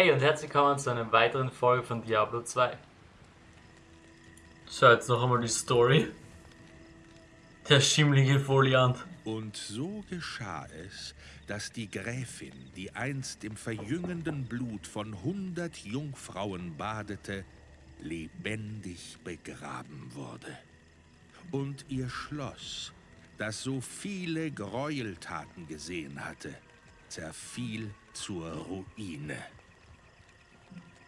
Hey und herzlich willkommen zu einer weiteren Folge von Diablo 2. So, jetzt noch einmal die Story. Der schimmlige Foliant. Und so geschah es, dass die Gräfin, die einst im verjüngenden Blut von hundert Jungfrauen badete, lebendig begraben wurde. Und ihr Schloss, das so viele Gräueltaten gesehen hatte, zerfiel zur Ruine.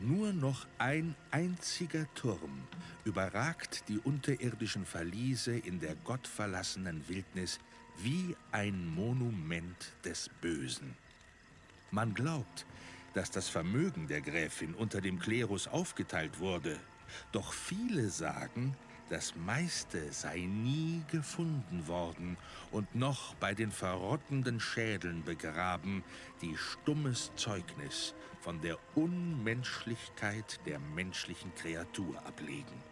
Nur noch ein einziger Turm überragt die unterirdischen Verliese in der gottverlassenen Wildnis wie ein Monument des Bösen. Man glaubt, dass das Vermögen der Gräfin unter dem Klerus aufgeteilt wurde, doch viele sagen, das meiste sei nie gefunden worden und noch bei den verrottenden Schädeln begraben, die stummes Zeugnis von der Unmenschlichkeit der menschlichen Kreatur ablegen.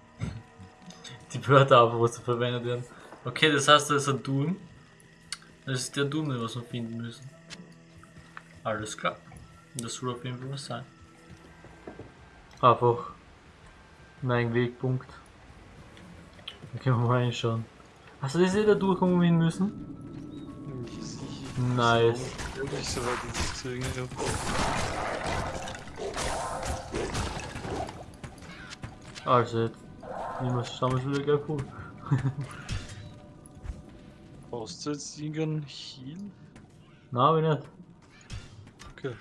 Die Wörter aber, was da verwendet werden. Okay, das heißt, das ist ein Doom. Das ist der Doom, den wir finden müssen. Alles klar. Das soll auf jeden Fall was sein. Einfach mein Wegpunkt. Da können wir mal reinschauen. Hast du das eh da durch, wo wir hin müssen? Nice. So Also jetzt. Niemals schauen wir wieder gleich vor. Brauchst du jetzt irgendeinen Heal? Nein, hab ich nicht. Okay.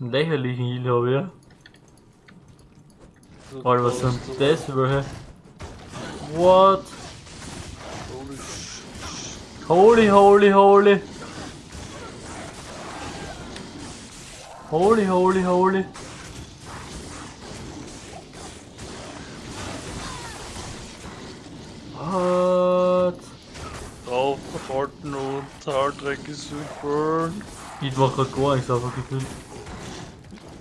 Einen lächerlichen Heal habe ich ja. So, Alter, was sind du- das welche? What? Holy Holy, holy, holy. Holy, holy, holy. What? Draufhalten und Hardreck ist super. Ich mach grad gar nichts einfach gefühlt.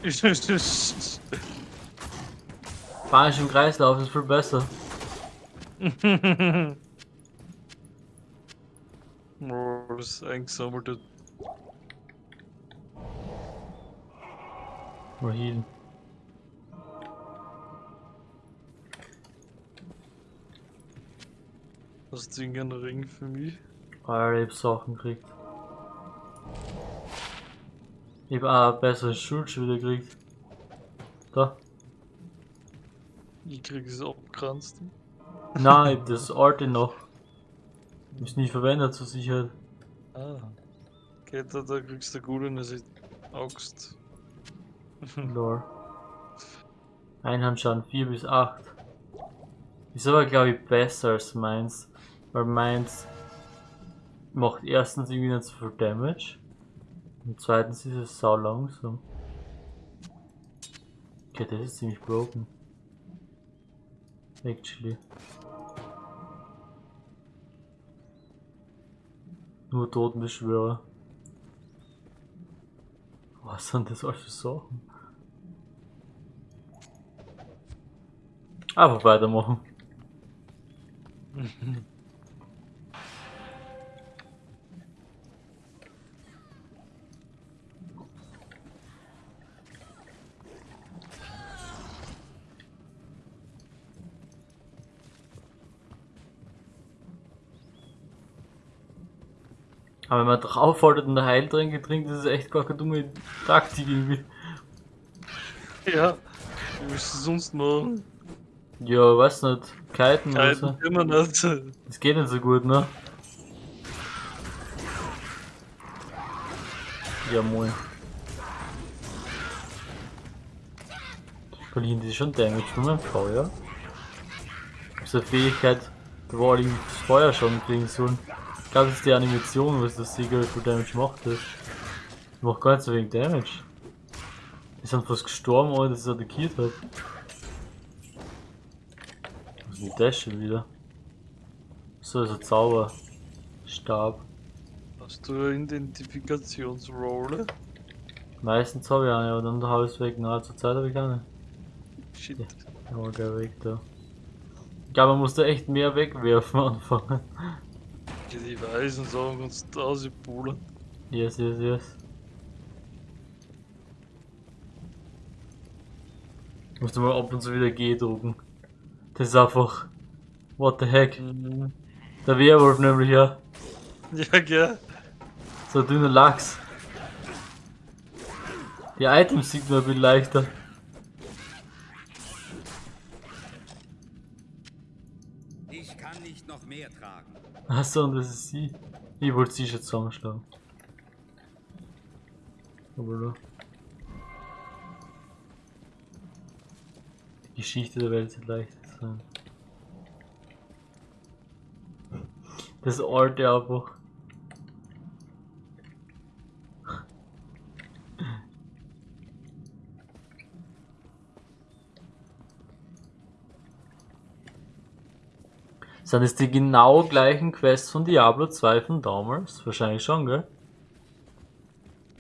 Spanisch im Kreislauf ist viel besser. Oh, das ist eingesammelte. Mal healen. Hast du irgendeinen Ring für mich? Alter, ich hab Sachen gekriegt. Ich hab auch ein besseres wieder gekriegt. Da. Ich krieg es abgrenzt. Nein, ich das alte noch. Ist nie verwendet zur Sicherheit. Ah. Okay, da, da kriegst du gut in der Axt. Lore. Einhandschaden 4 bis 8. Ist aber glaube ich besser als meins. Weil meins macht erstens irgendwie nicht so viel Damage. Und zweitens ist es sau langsam. Okay, das ist ziemlich broken. Actually. Nur Totenbeschwörer. Was sind das alles für Sachen? Einfach weitermachen. Aber wenn man draufhaltet und der Heiltränke trinkt, ist es echt gar keine dumme Taktik irgendwie. ja. Wie willst du sonst machen? Ja, weiß nicht. Kiten oder so. immer nicht. Das geht nicht so gut, ne? Ja, moin. Verlieren die schon Damage von meinem Feuer? So eine Fähigkeit, die das Feuer schon kriegen sollen. Ich glaube, das ist die Animation, was das Siegel für Damage macht. Das macht gar nicht so wenig Damage. Die sind fast gestorben, ohne dass es attackiert hat. Was ist das schon wieder? So ist ein Zauberstab. Hast du eine Identifikationsrolle? Meistens habe ich eine, aber dann habe ich es weg. Na, zur Zeit habe ich keine. Shit. Ja, mal gleich weg da. Ich glaube, man muss da echt mehr wegwerfen anfangen. Danke, die Weißen sagen uns draußen Polen. Yes, yes, yes. Ich musste mal ab und zu wieder G drucken. Das ist einfach. What the heck? Mhm. Der Werwolf nämlich, ja. Ja, gell. So ein dünner Lachs. Die Items sind man ein bisschen leichter. Achso, und das ist sie. Ich wollte sie schon zusammenschlagen. Aber da. Die Geschichte der Welt wird leicht sein. Das alte einfach. Sind es die genau gleichen Quests von Diablo 2 von damals? Wahrscheinlich schon, gell?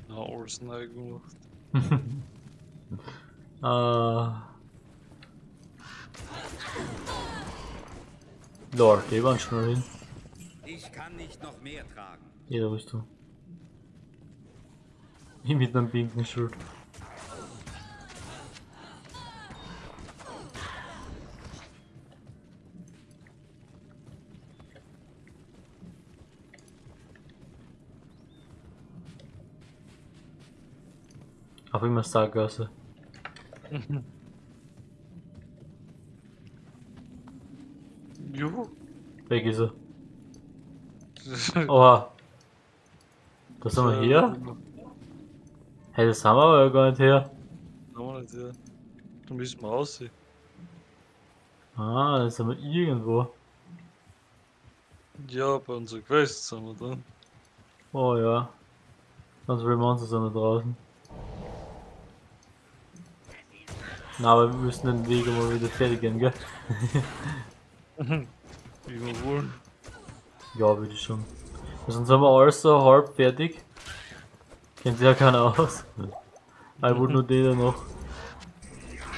Ja, alles neu gemacht. Äh. Lord, die waren schon hin. Ich kann nicht noch mehr tragen. Jede Rüstung. Ich mit einem pinken Schild. Auf immer Sackgasse. Juhu. Weg ist er. Oha. Da sind wir hier? Hey, das haben wir aber gar nicht her. Haben wir nicht, ja. Da müssen wir aussehen. Ah, da sind wir irgendwo. Ja, bei unserer Quest sind wir dran. Oh ja. Viele Monster sind da draußen. Na, aber wir müssen den Weg mal wieder fertig gehen, gell? Wie wir wollen. Ja, würde ich schon. Sonst sind wir alles so halb fertig. Kennt sich ja keiner aus. Ich wollte nur den da noch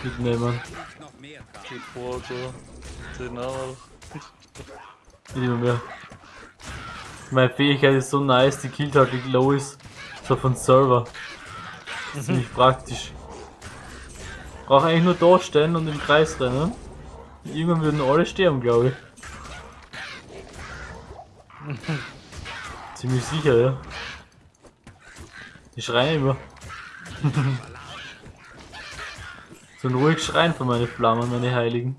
mitnehmen. Nicht noch mehr tragen. Geht vor. Den auch. Nicht immer mehr. Meine Fähigkeit ist so nice, die killt halt die Lois. So von Server. Ziemlich praktisch. Brauch eigentlich nur da stehen und im Kreis rennen. Irgendwann würden alle sterben, glaube ich. Ziemlich sicher, ja. Die schreien immer. so ein ruhig Schreien von meine Flammen, meine Heiligen.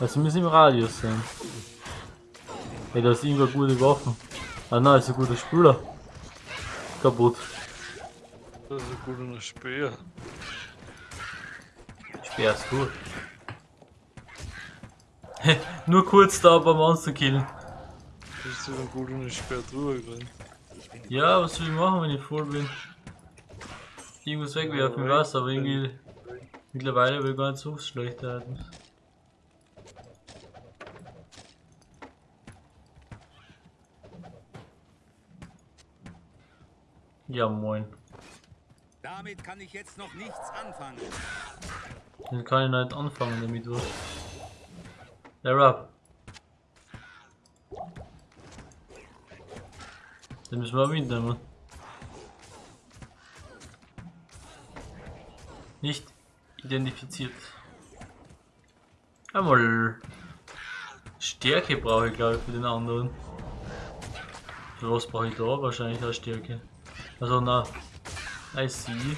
Also müssen im Radius sein. Hey, da ist irgendwo gute Waffen. Ah nein, ist ein guter Spüler. Kaputt. Das ist ein guter Speer. Speer ist gut. Nur kurz da paar Monster killen. Das ist ein guter Speer drüber gerannt. Ja, was soll ich machen, wenn ich voll bin? Irgendwas wegwerfen, ich weiß, aber irgendwie mittlerweile will ich gar nicht so schlechte Items. Ja, moin. Damit kann ich jetzt noch nichts anfangen. Dann kann ich nicht anfangen damit, was? Rap. Den müssen wir mitnehmen. Nicht identifiziert. Einmal Stärke brauche ich glaube ich für den anderen. Für was brauche ich da? Wahrscheinlich auch Stärke. Also na, I see.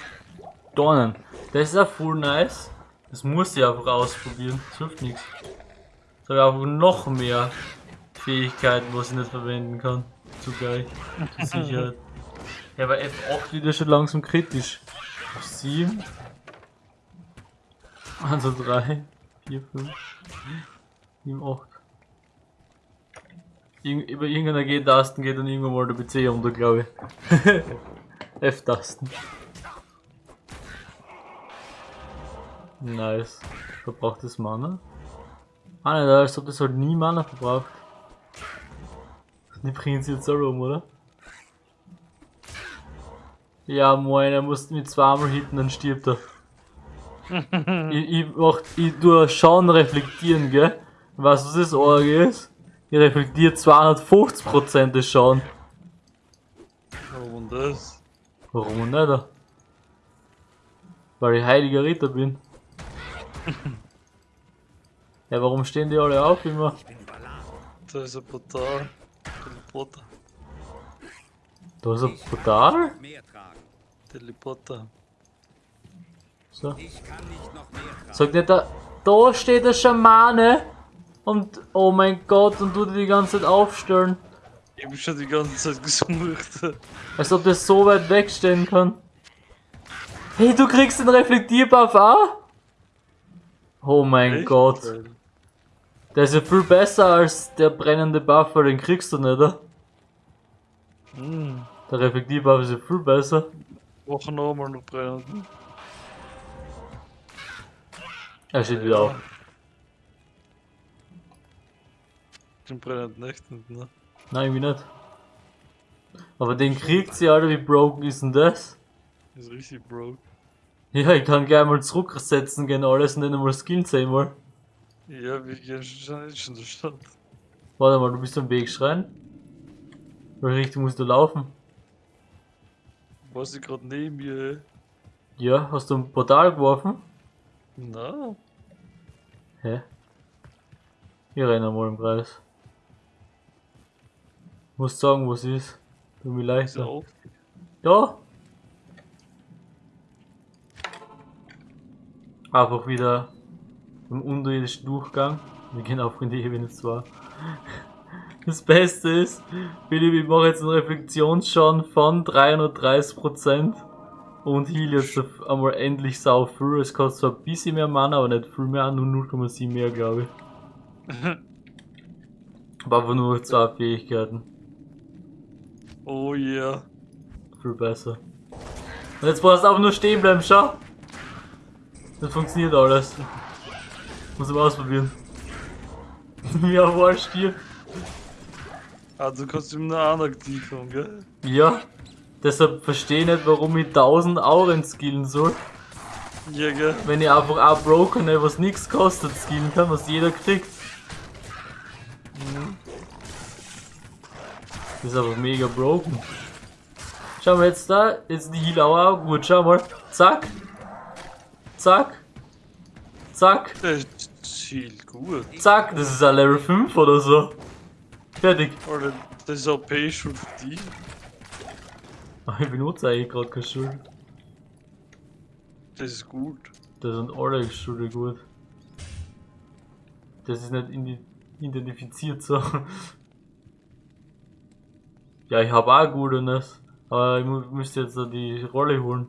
Dornen. Das ist ja full nice. Das muss ich einfach ausprobieren. Das hilft nichts. Jetzt habe ich einfach noch mehr Fähigkeiten, was ich nicht verwenden kann. Zugleich. Zur Sicherheit. Ja, aber F8 wieder schon langsam kritisch. Auf 7. Also 3, 4, 5, 7, 8. Irg über irgendeiner G-Tasten geht dann irgendwann mal der PC unter, glaube ich. F-Tasten. Nice. Verbraucht das Mana? Ah, nicht, als ob das halt nie Mana verbraucht. Die bringen sie jetzt so rum, oder? Ja, moin, er muss mit zweimal hitten, dann stirbt er. ich, ich, mach, ich tu Schauen reflektieren, gell? Weißt du, was das Org ist? Ich reflektiere 250% des Schauen. Warum das? Warum nicht? Weil ich heiliger Ritter bin. ja, warum stehen die alle auf immer? Ich bin überladen. Da ist ein Portal. Teleporter. Da ist ein Portal? Teleporter. So. Ich kann nicht noch mehr tragen. Sag nicht, da, da steht der Schamane und oh mein Gott und du die ganze Zeit aufstellen. Ich hab schon die ganze Zeit gesucht. Als ob das so weit wegstehen kann. Hey, du kriegst den Reflektierbuff auch? Oh mein Echt? Gott. Der ist ja viel besser als der brennende Buff, weil den kriegst du nicht, oder? Hm. Der Reflektierbuff ist ja viel besser. Wochen nochmal noch brennen. Er steht wieder auf. Den brennenden Nächten, ne? Nein, irgendwie nicht. Aber den kriegt sie, Alter, wie broken ist denn das? Ist richtig broke. Ja, ich kann gleich mal zurücksetzen gehen alles und dann mal Skills einmal. Ja, wir gehen schon schon in der Stadt. Warte mal, du bist am Weg schreien. Welche Richtung musst du laufen? Was ich gerade neben mir, ey. Ja, hast du ein Portal geworfen? Na, Hä? Ich renne mal im Kreis. Musst sagen, was ist. Tut mir leid. auf. Da! Einfach wieder im unterirdischen Durchgang. Wir gehen auf in die Ebene 2. Das Beste ist, Philipp, ich mache jetzt einen Reflexionsschaden von 330% und heal jetzt einmal endlich sau viel. Es kostet zwar ein bisschen mehr Mana, aber nicht viel mehr, nur 0,7 mehr, glaube ich. Aber einfach nur zwei Fähigkeiten. Oh yeah. Viel besser. Und jetzt brauchst du einfach nur stehen bleiben, schau. Das funktioniert alles. Muss ich mal ausprobieren. ja, war Stier. Ah, du kannst ihm nur aktiv haben, gell? Ja. Deshalb verstehe ich nicht, warum ich 1000 Auren skillen soll. Ja, gell? Wenn ich einfach auch Broken, was nichts kostet, skillen kann, was jeder kriegt. Das ist aber mega broken. Schau mal jetzt da, jetzt die Heal auch gut, schau mal. Zack. Zack. Zack. Chill gut. Zack, das ist ein Level 5 oder so. Fertig. Alter, das ist OP schon für dich. Ich benutze eigentlich gerade keine Schuld. Das ist gut. Das sind alle Schulde gut. Das ist nicht identifiziert so. Ja, ich habe auch Gutenes. Aber ich müsste jetzt die Rolle holen.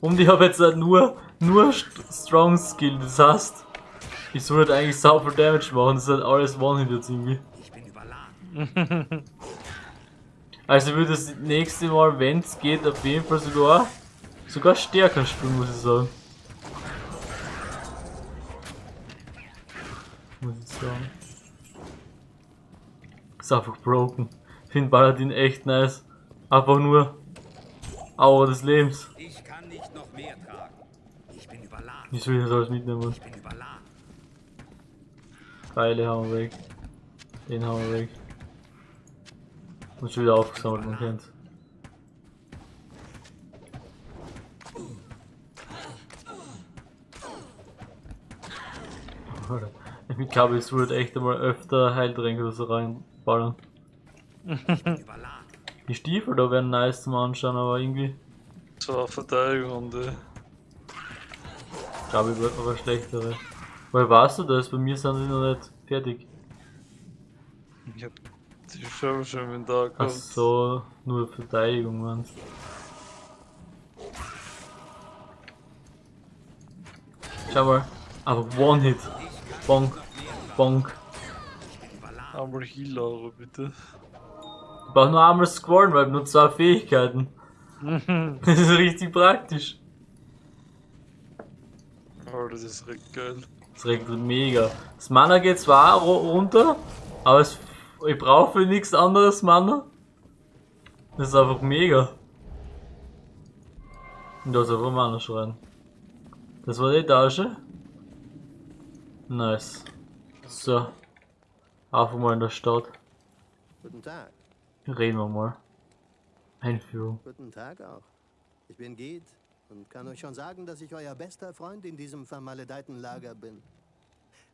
Und ich habe jetzt nur, nur St- Strong Skill, das heißt, ich soll halt eigentlich sau viel Damage machen, das ist halt alles One-Hit jetzt irgendwie. Ich bin überladen. Also ich würde das nächste Mal, wenn es geht, auf jeden Fall sogar sogar stärker spielen, muss ich sagen. Sagen. Ist einfach broken. Ich finde Paladin echt nice. Einfach nur Aua des Lebens. Ich kann nicht noch mehr tragen. Ich bin überladen. Ich will das alles mitnehmen. Ich bin überladen. Pfeile haben wir weg. Den haben wir weg. Und schon wieder aufgesammelt, man kennt. Alter, Ich glaube, es wird echt einmal öfter Heiltränke reinballern. Ich. Die Stiefel da wären nice zum Anschauen, aber irgendwie, So eine Verteidigung und äh, glaube ich, wird aber schlechtere. Weil weißt du das? Bei mir sind sie noch nicht fertig. ich hab die schon schon im Tag Ach so, nur Verteidigung, man. Schau mal, aber One-Hit. Bonk, bonk. Einmal Heal, Laura, bitte. Ich brauch nur einmal scrollen, weil ich nur zwei Fähigkeiten. Das ist richtig praktisch. Oh, das ist recht geil. Das regt mega. Das Mana geht zwar runter, aber es, ich brauche für nichts anderes Mana. Das ist einfach mega. Und da ist einfach Mana schreien. Das war die Etage. Nice. So. Einfach mal in der Stadt. Guten Tag. Reden wir mal. Einführung. Guten Tag auch. Ich bin Gid und kann euch schon sagen, dass ich euer bester Freund in diesem vermaledeiten Lager bin.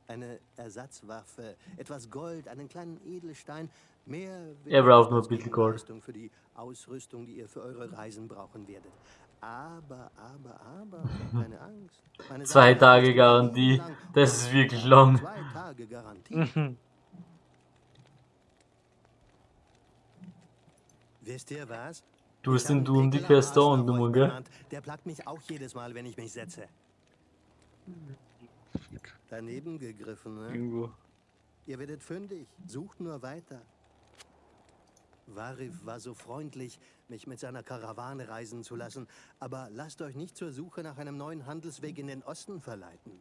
Eine Ersatzwaffe, etwas Gold, einen kleinen Edelstein, mehr Er braucht nur ein bisschen Gold. Für die Ausrüstung, die ihr für eure Reisen brauchen werdet. Aber, aber, aber, keine Angst. Meine Zwei Tage Garantie. Das ist wirklich lang. Zwei Tage Garantie. Wisst ihr was? Du einen Du und die Arschloch du, gell? Der plagt mich auch jedes Mal, wenn ich mich setze. Daneben gegriffen, ne? Irgendwo. Ihr werdet fündig. Sucht nur weiter. Varif war so freundlich, mich mit seiner Karawane reisen zu lassen. Aber lasst euch nicht zur Suche nach einem neuen Handelsweg in den Osten verleiten.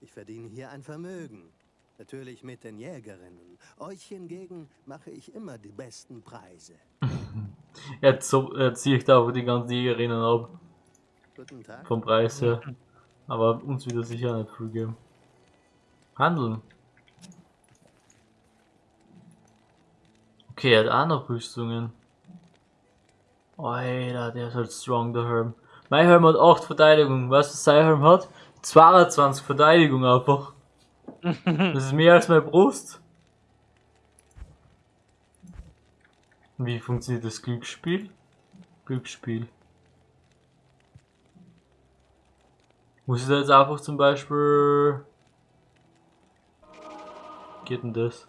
Ich verdiene hier ein Vermögen. Natürlich mit den Jägerinnen. Euch hingegen mache ich immer die besten Preise. Er, zo- er zieht da aber die ganzen Jägerinnen ab. Guten Tag. Vom Preis her. Aber uns wird er sicher nicht viel geben. Handeln. Okay, er hat auch noch Rüstungen. Alter, der ist halt strong, der Helm. Mein Helm hat 8 Verteidigung. Weißt du, was sein Helm hat? 22 Verteidigung einfach. Das ist mehr als meine Brust. Wie funktioniert das Glücksspiel? Glücksspiel. Muss ich da jetzt einfach zum Beispiel. Geht denn das?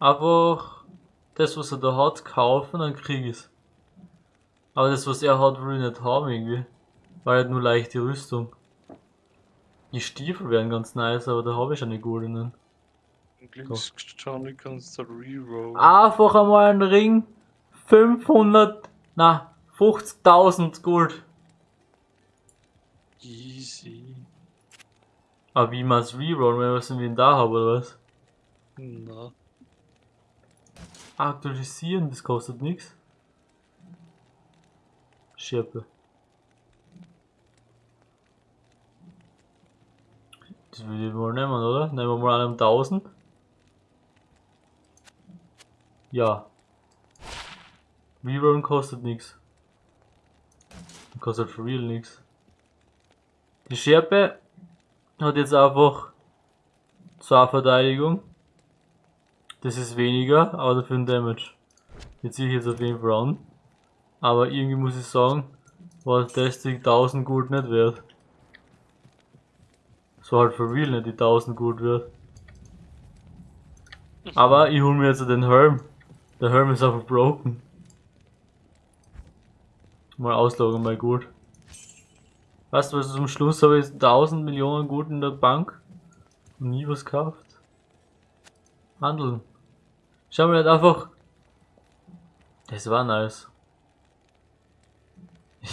Einfach das, was er da hat, kaufen, dann krieg ich's. Aber das, was er hat, will ich nicht haben irgendwie. Weil er hat nur leichte Rüstung. Die Stiefel wären ganz nice, aber da habe ich eine goldenen. Glücksjohnny kannst du rerollen. Einfach einmal einen Ring. 500, na, 50.000 Gold. Easy. Aber wie man es rerollen, wenn ich was im Inventar habe, oder was? Na. Aktualisieren, das kostet nichts. Schirpe. Das will ich mal nehmen, oder? Nehmen wir mal einen 1000. Ja. Rerollen kostet nichts. Kostet for real nichts. Die Schärpe hat jetzt einfach zwei Verteidigung. Das ist weniger, aber dafür ein Damage. Die ziehe ich jetzt auf jeden Fall an. Aber irgendwie muss ich sagen, war das die 1000 Gold nicht wert. So halt for real nicht die 1000 Gold wert. Aber ich hol mir jetzt den Helm. Der Helm ist einfach broken. Mal ausloggen mal gut. Weißt du was, zum Schluss habe ich 1000 Millionen Gold in der Bank und nie was gekauft. Handeln. Schau mal nicht einfach. Das war nice.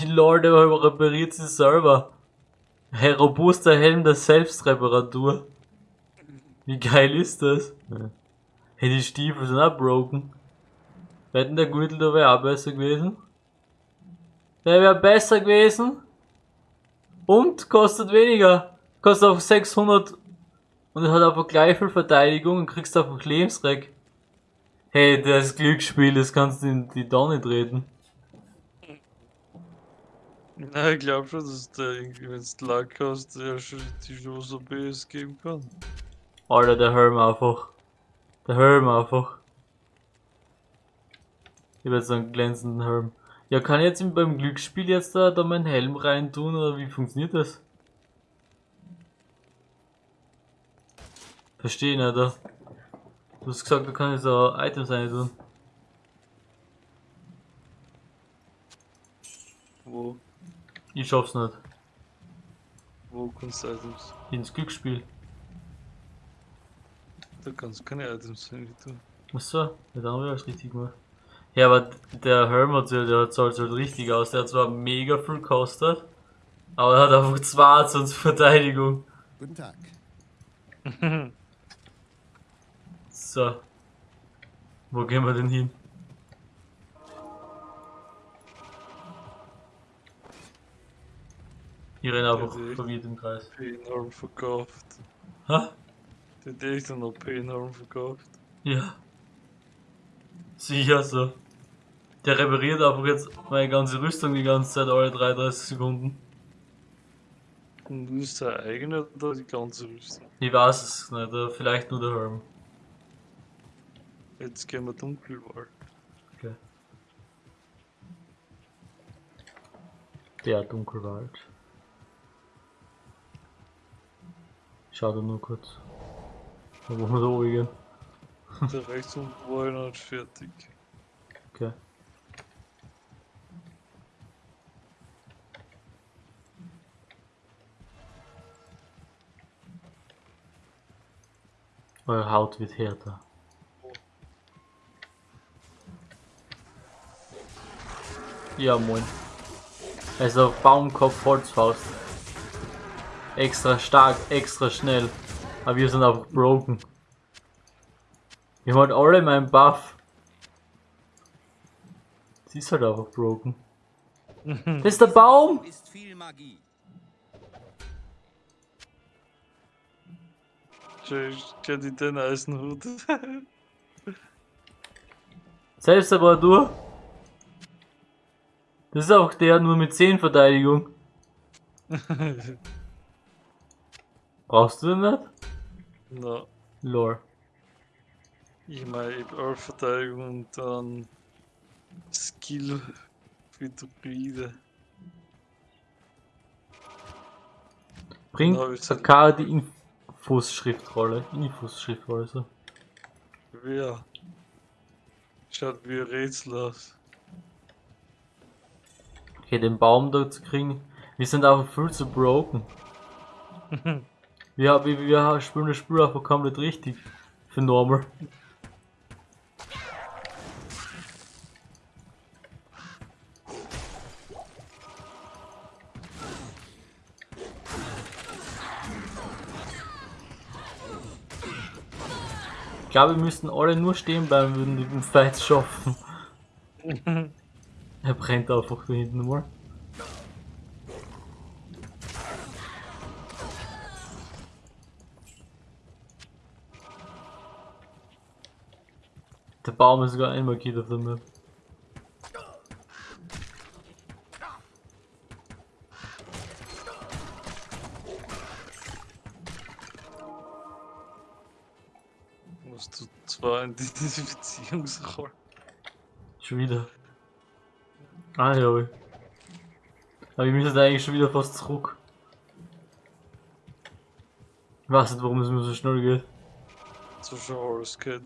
Lord, der repariert sich selber. Hey, robuster Helm der Selbstreparatur. Wie geil ist das? Hey, die Stiefel sind auch broken. Hätten der Gürtel da wäre auch besser gewesen. Der wäre besser gewesen. Und kostet weniger. Kostet auf 600 und er hat einfach gleich viel Verteidigung und kriegst einfach Lebensreck. Hey, das Glücksspiel, das kannst du in die Donne treten. Na, ich glaube schon, dass der irgendwie, wenn du Luck hast, der schon die Chance BS geben kann. Alter, der Helm einfach. Der Helm einfach. Ich hab jetzt einen glänzenden Helm. Ja, kann ich jetzt beim Glücksspiel jetzt da, da meinen Helm rein tun oder wie funktioniert das? Verstehe ich nicht, da. Du hast gesagt, da kann ich so Items rein tun. Wo, Ich schaff's nicht. wo kannst du Items? Ins Glücksspiel. Da kannst du keine Items rein tun. Achso, ja, dann habe ich alles richtig gemacht. Ja, aber der Helm hat sich, der zahlt halt richtig aus. Der hat zwar mega viel gekostet, aber er hat einfach 22 Verteidigung. Guten Tag. So. Wo gehen wir denn hin? Ich renne einfach verwirrt im Kreis. P-Norm verkauft. Ha? Der hat echt noch P-Norm verkauft. Ja. Sicher so. Der repariert einfach jetzt meine ganze Rüstung die ganze Zeit alle 33 Sekunden. Und ist der eigene oder die ganze Rüstung? Ich weiß es nicht, vielleicht nur der Helm. Jetzt gehen wir Dunkelwald. Okay. Der Dunkelwald. Schau da nur kurz. Da wo wir da oben gehen. Der rechts unten war noch nicht fertig. Okay. Eure Haut wird härter. Ja, moin. Also Baumkopf, Holzfaust. Extra stark, extra schnell. Aber wir sind einfach broken. Wir haben halt alle meinen Buff. Sie ist halt einfach broken. Das ist der Baum! Ist viel Magie. Schau, ich die den Eisenhut. Selbst aber du. Das ist auch der nur mit 10 Verteidigung. Brauchst du den nicht? Na, Lore. ich meine, ich hab 11 Verteidigung und dann Skill für Druide. Bringt sag- Sakara die Infos-Schriftrolle. Infos-Schriftrolle, so. Wer? Schaut wie ein Rätsel aus. Okay, den Baum da zu kriegen. Wir sind einfach viel zu broken. wir, wir, wir spielen das Spiel einfach komplett richtig. Für normal. Ich glaube, wir müssten alle nur stehen bleiben, würden die den Fight schaffen. er brennt einfach da hinten mal. Der Baum ist sogar einmal geht auf der Map. Musst du zwar in die Identifizierungsrolle. Schon wieder. Ah ja. ui. Aber wir müssen eigentlich schon wieder fast zurück. Ich weiß nicht, warum es mir so schnell geht. So schon alles geht.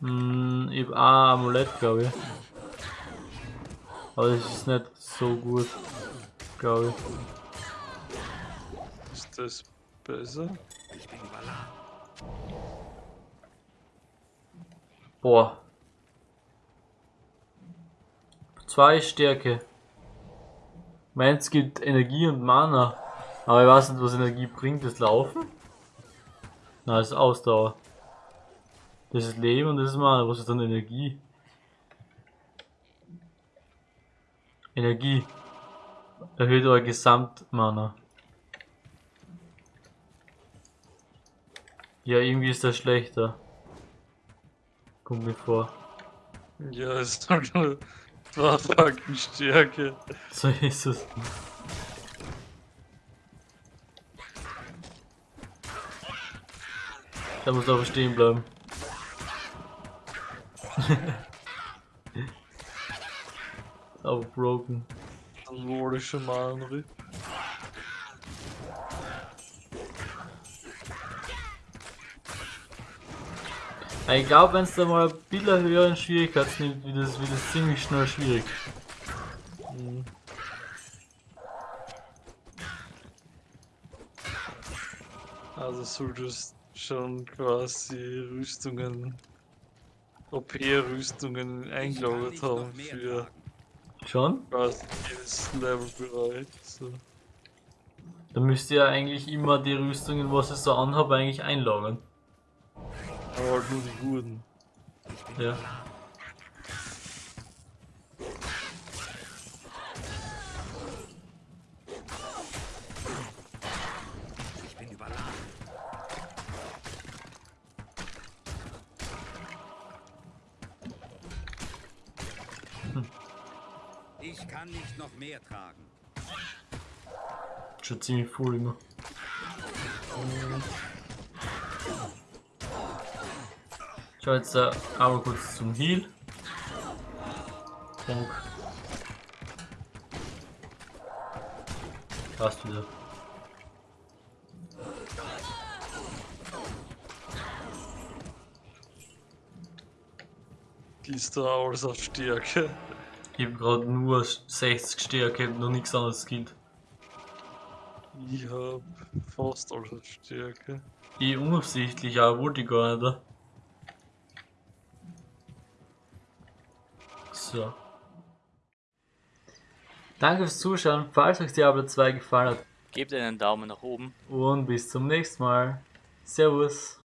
Hm, ich hab ein Amulett, glaube ich. Aber das ist nicht so gut, glaube ich. Ist das besser? Ich bin Valar. Boah. Zwei Stärke. Meins gibt Energie und Mana. Aber ich weiß nicht, was Energie bringt. Das Laufen? Nein, das ist Ausdauer. Das ist Leben und das ist Mana. Was ist dann Energie? Energie. Erhöht euer Gesamtmana. Ja, irgendwie ist das schlechter. Kommt mir vor. Ja, ist halt zwei Fakten Stärke. So ist es. Da muss aber stehen bleiben. aber broken. Dann wurde schon mal ein Rip. Ich glaube, wenn es da mal ein bisschen höheren Schwierigkeits nimmt, wird das, wird das ziemlich schnell schwierig. Mhm. Also solltest schon quasi Rüstungen, OP-Rüstungen eingelagert haben für? Schon? quasi jedes Levelbereich. So. Da müsst ihr eigentlich immer die Rüstungen, was ich so anhabe, eigentlich einlagern. Aber halt nur die guten. Ja. Ich bin Valar. Ich kann nicht noch mehr tragen. Schon ziemlich voll immer. Schau jetzt äh, einmal kurz zum Heal. Punkt. Passt wieder. Gehst du alles auf Stärke? Ich hab grad nur 60 Stärke, noch nichts anderes skillt. Ich hab fast alles auf Stärke. Ich unabsichtlich, aber wollte ich gar nicht. So. Danke fürs Zuschauen, falls euch Diablo 2 gefallen hat Gebt einen Daumen nach oben. und bis zum nächsten Mal. Servus.